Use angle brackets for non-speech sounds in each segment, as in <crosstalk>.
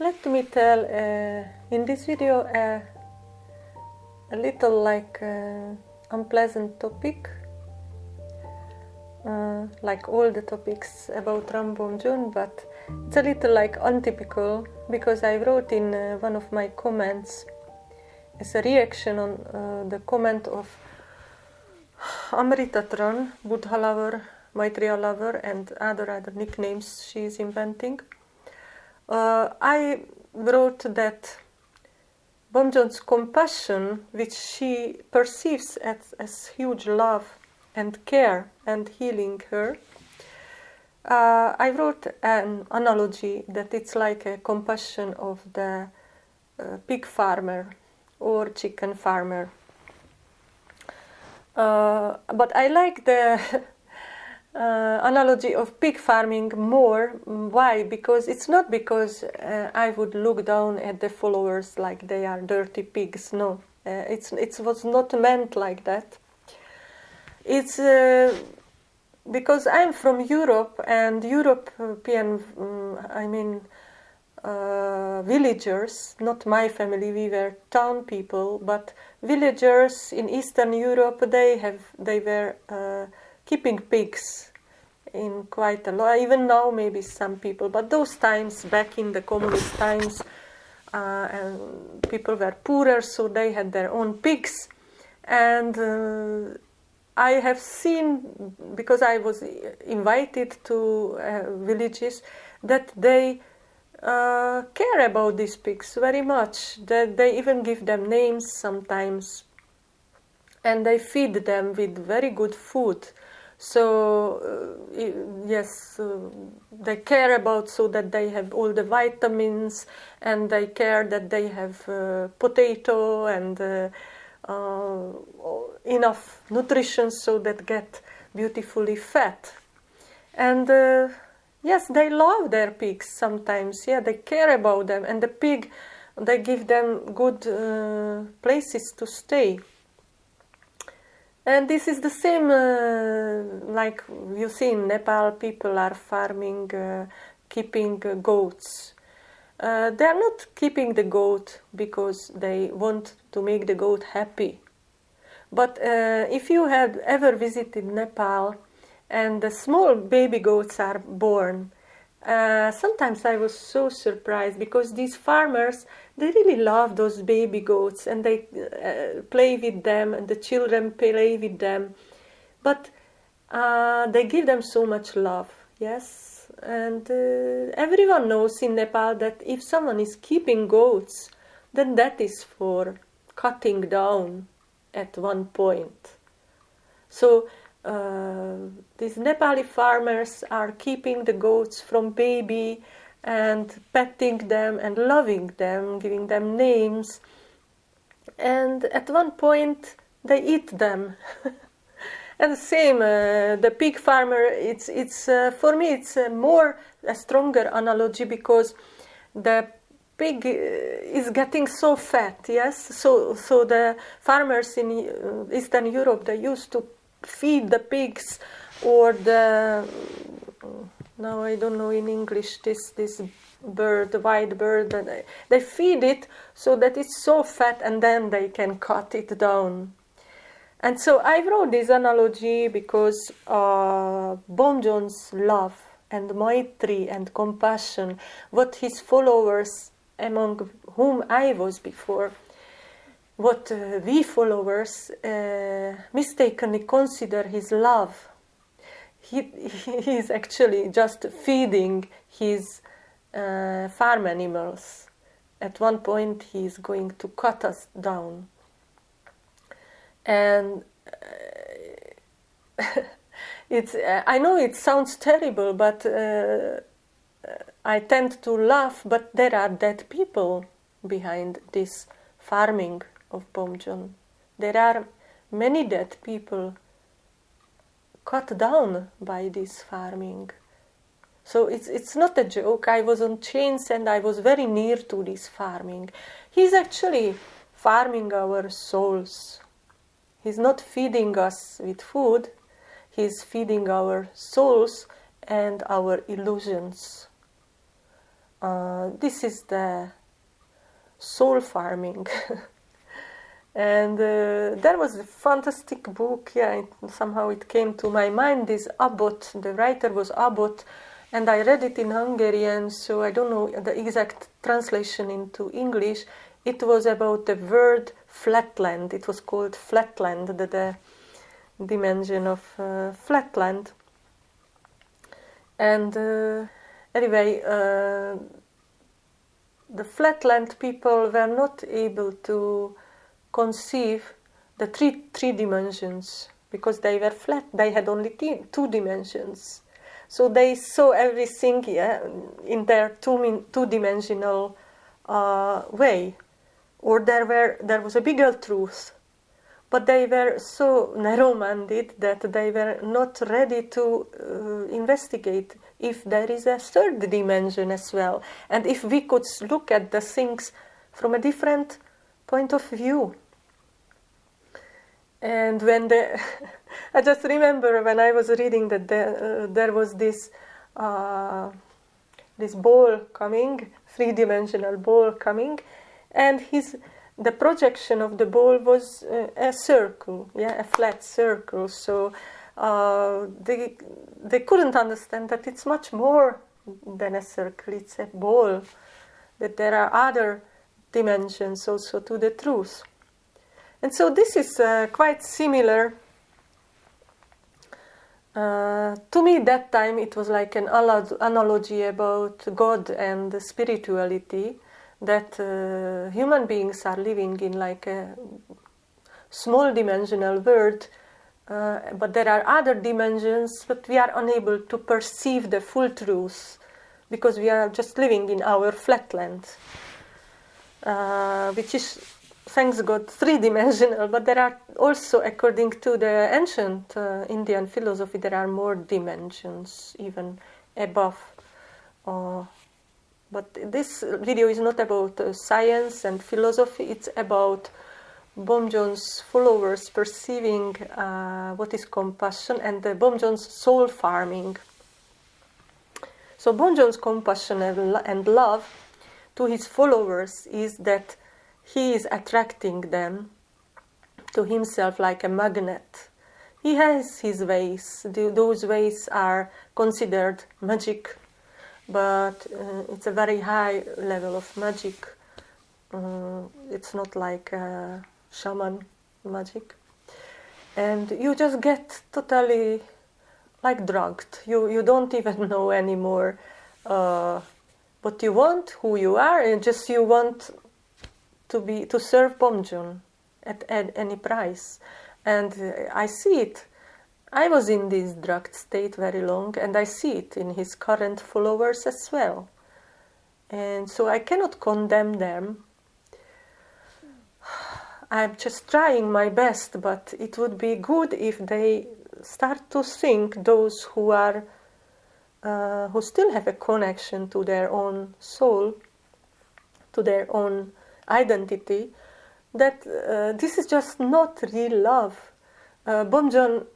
let me tell uh, in this video uh, a little like uh, unpleasant topic. Uh, like all the topics about Ram Bomjon but it's a little like untypical because I wrote in uh, one of my comments as a reaction on uh, the comment of Amritatran, Buddha lover, Maitreya lover and other other nicknames she is inventing uh, I wrote that Bomjon's compassion, which she perceives as, as huge love and care and healing her, uh, I wrote an analogy that it's like a compassion of the uh, pig farmer or chicken farmer. Uh, but I like the <laughs> uh, analogy of pig farming more. Why? Because it's not because uh, I would look down at the followers like they are dirty pigs. No, uh, it's it was not meant like that. It's uh, because I'm from Europe and European. Um, I mean. Uh, villagers, not my family, we were town people, but villagers in Eastern Europe, they have, they were uh, keeping pigs in quite a lot. Even now, maybe some people, but those times, back in the communist times, uh, and people were poorer, so they had their own pigs. And uh, I have seen, because I was invited to uh, villages, that they uh, care about these pigs very much. That they even give them names sometimes, and they feed them with very good food so uh, yes uh, they care about so that they have all the vitamins and they care that they have uh, potato and uh, uh, enough nutrition so that get beautifully fat. And uh, yes they love their pigs sometimes. Yeah they care about them. And the pig they give them good places to stay and this is the same, uh, like you see in Nepal, people are farming, uh, keeping uh, goats. Uh, they are not keeping the goat because they want to make the goat happy. But uh, if you have ever visited Nepal and the small baby goats are born, uh, sometimes I was so surprised because these farmers they really love those baby goats and they uh, play with them and the children play with them. But uh, they give them so much love yes? And uh, everyone knows in Nepal that if someone is keeping goats then that is for cutting down at one point. So these Nepali farmers are keeping the goats from baby and petting them and loving them, giving them names. And at one point, they eat them. <laughs> and the same, uh, the pig farmer. It's it's uh, for me it's a more a stronger analogy because the pig uh, is getting so fat. Yes, so so the farmers in uh, Eastern Europe they used to feed the pigs or the now I don't know in English this this bird, the white bird, they feed it so that it's so fat and then they can cut it down. And so I wrote this analogy because uh, Bomjon's love and maitri and compassion, what his followers, among whom I was before, what uh, we followers uh, mistakenly consider his love he, he is actually just feeding his uh, farm animals. At one point, he is going to cut us down. And uh, <laughs> it's, uh, I know it sounds terrible, but uh, I tend to laugh, but there are dead people behind this farming of Bomjon. There are many dead people cut down by this farming. So it's, it's not a joke. I was on chains and I was very near to this farming. He's actually farming our souls. He's not feeding us with food, he's feeding our souls and our illusions. uh, this is the soul farming. <laughs> and uh, there was a fantastic book, yeah, it, somehow it came to my mind, this Abbott, the writer was Abbott, and I read it in Hungarian, so I don't know the exact translation into English. It was about the word flatland, it was called flatland, the, the dimension of uh, flatland. And uh, anyway, uh, the flatland people were not able to conceive the three, three dimensions because they were flat, they had only two dimensions. So they saw everything yeah, in their two, two-dimensional uh, way. Or there, were, there was a bigger truth but they were so narrow-minded that they were not ready to uh, investigate if there is a third dimension as well and if we could look at the things from a different point of view and when the <laughs> i just remember when i was reading that there, uh, there was this uh, this ball coming three-dimensional ball coming and his the projection of the ball was uh, a circle, yeah, a flat circle. So uh, they they couldn't understand that it's much more than a circle. It's a ball. That there are other dimensions also to the truth. And so this is uh, quite similar. Uh, to me, that time it was like an analogy about God and spirituality that uh, human beings are living in like a small dimensional world uh, but there are other dimensions but we are unable to perceive the full truth because we are just living in our flatland uh, which is thanks god three-dimensional but there are also according to the ancient uh, indian philosophy there are more dimensions even above uh, but this video is not about uh, science and philosophy, it's about Bomjon's followers perceiving uh, what is compassion and uh, Bomjon's soul farming. So Bomjon's compassion and love to his followers is that he is attracting them to himself like a magnet. He has his ways. Those ways are considered magic but uh, it's a very high level of magic. Uh, it's not like shaman magic. And you just get totally like drugged. You, you don't even <laughs> know anymore uh, what you want, who you are, and just you want to be to serve Bomjon at, at any price. And I see it I was in this drugged state very long, and I see it in his current followers as well. And so I cannot condemn them. I'm just trying my best, but it would be good if they start to think those who are uh, who still have a connection to their own soul, to their own identity, that uh, this is just not real love. Uh, Bomjon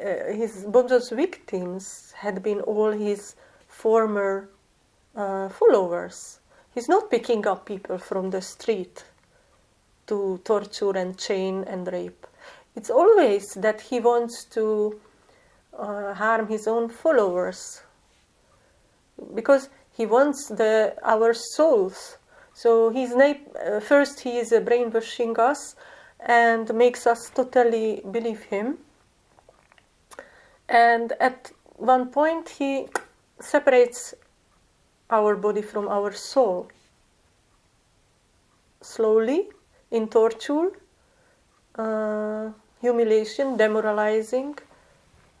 uh, his Bomjon's victims had been all his former uh, followers. He's not picking up people from the street to torture and chain and rape. It's always that he wants to uh, harm his own followers because he wants the our souls. So he's uh, first he is brainwashing us and makes us totally believe him and at one point, he separates our body from our soul. Slowly, in torture, uh, humiliation, demoralizing,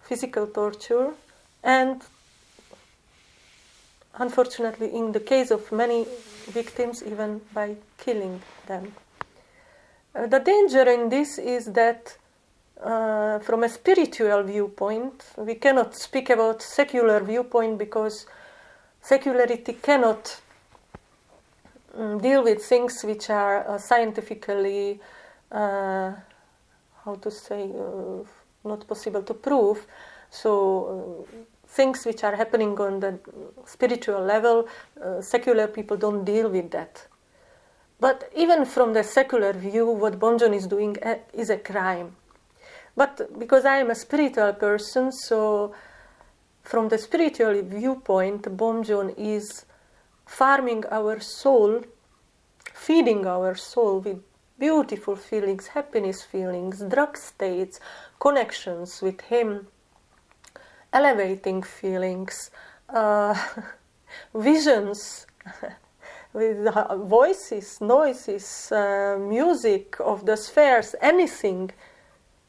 physical torture, and unfortunately, in the case of many victims, even by killing them. Uh, the danger in this is that uh, from a spiritual viewpoint, we cannot speak about secular viewpoint because secularity cannot um, deal with things which are uh, scientifically, uh, how to say, uh, not possible to prove. So, uh, things which are happening on the spiritual level, uh, secular people don't deal with that. But even from the secular view, what Bomjon is doing uh, is a crime. But because I am a spiritual person, so from the spiritual viewpoint, Bomjon is farming our soul, feeding our soul with beautiful feelings, happiness feelings, drug states, connections with Him, elevating feelings, uh, <laughs> visions <laughs> with voices, noises, uh, music of the spheres, anything.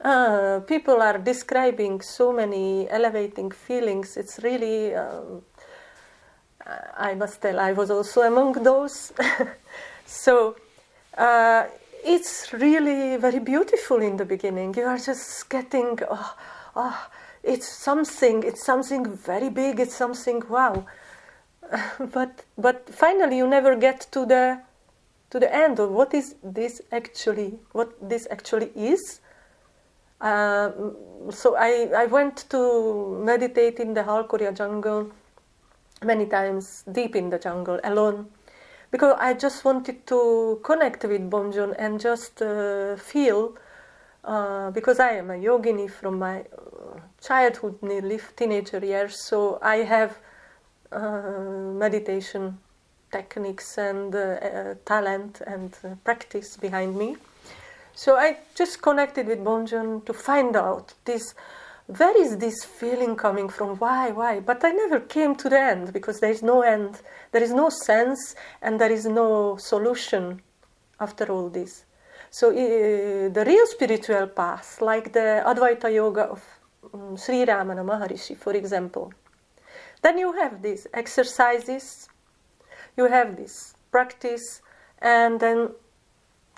Uh, people are describing so many elevating feelings. It's really, um, I must tell, I was also among those. <laughs> so uh, it's really very beautiful in the beginning. You are just getting, oh, oh, it's something, it's something very big, it's something wow. <laughs> but but finally you never get to the to the end of what is this actually, what this actually is. Uh, so I, I went to meditate in the Halkoria jungle many times, deep in the jungle, alone because I just wanted to connect with Bomjon and just uh, feel, uh, because I am a yogini from my uh, childhood, nearly teenager years, so I have uh, meditation techniques and uh, talent and practice behind me. So I just connected with Bomjon to find out this where is this feeling coming from? Why, why? But I never came to the end because there is no end, there is no sense, and there is no solution after all this. So uh, the real spiritual path, like the Advaita Yoga of um, Sri Ramana Maharishi, for example, then you have these exercises, you have this practice, and then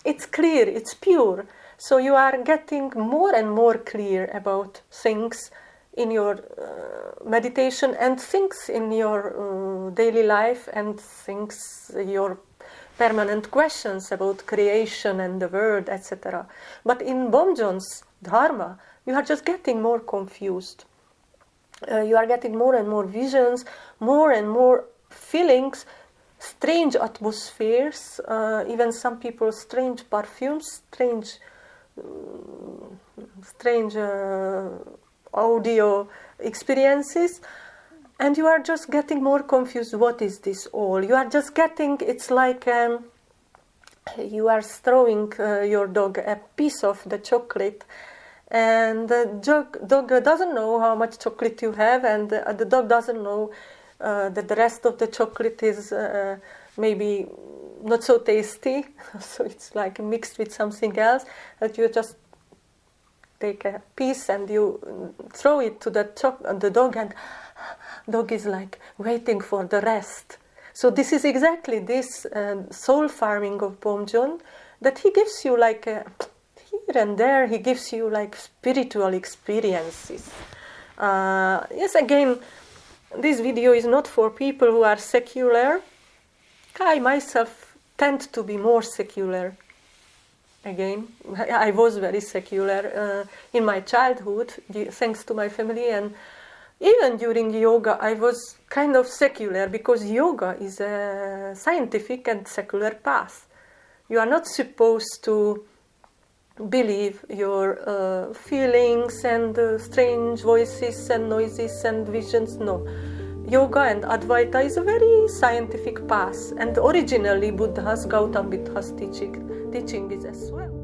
it's clear, it's pure. So you are getting more and more clear about things in your uh, meditation and things in your uh, daily life and things your permanent questions about creation and the world, etc. But in Bomjon's Dharma, you are just getting more confused. Uh, you are getting more and more visions, more and more feelings, strange atmospheres, uh, even some people strange perfumes, strange strange uh, audio experiences and you are just getting more confused what is this all? You are just getting it's like um, you are throwing uh, your dog a piece of the chocolate and the dog, dog doesn't know how much chocolate you have and the, the dog doesn't know uh, that the rest of the chocolate is uh, maybe not so tasty, <laughs> so it's like mixed with something else, that you just take a piece and you throw it to the, the dog and dog is like waiting for the rest. So this is exactly this uh, soul farming of Bomjon, that he gives you like a, here and there, he gives you like spiritual experiences. Uh, yes, again, this video is not for people who are secular. I myself tend to be more secular again i was very secular uh, in my childhood thanks to my family and even during yoga i was kind of secular because yoga is a scientific and secular path. You are not supposed to believe your uh, feelings and uh, strange voices and noises and visions no Yoga and Advaita is a very scientific path and originally Buddha's Gautam Buddha's teaching, teaching is as well.